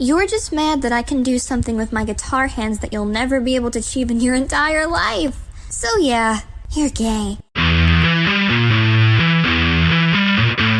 You're just mad that I can do something with my guitar hands that you'll never be able to achieve in your entire life. So yeah, you're gay.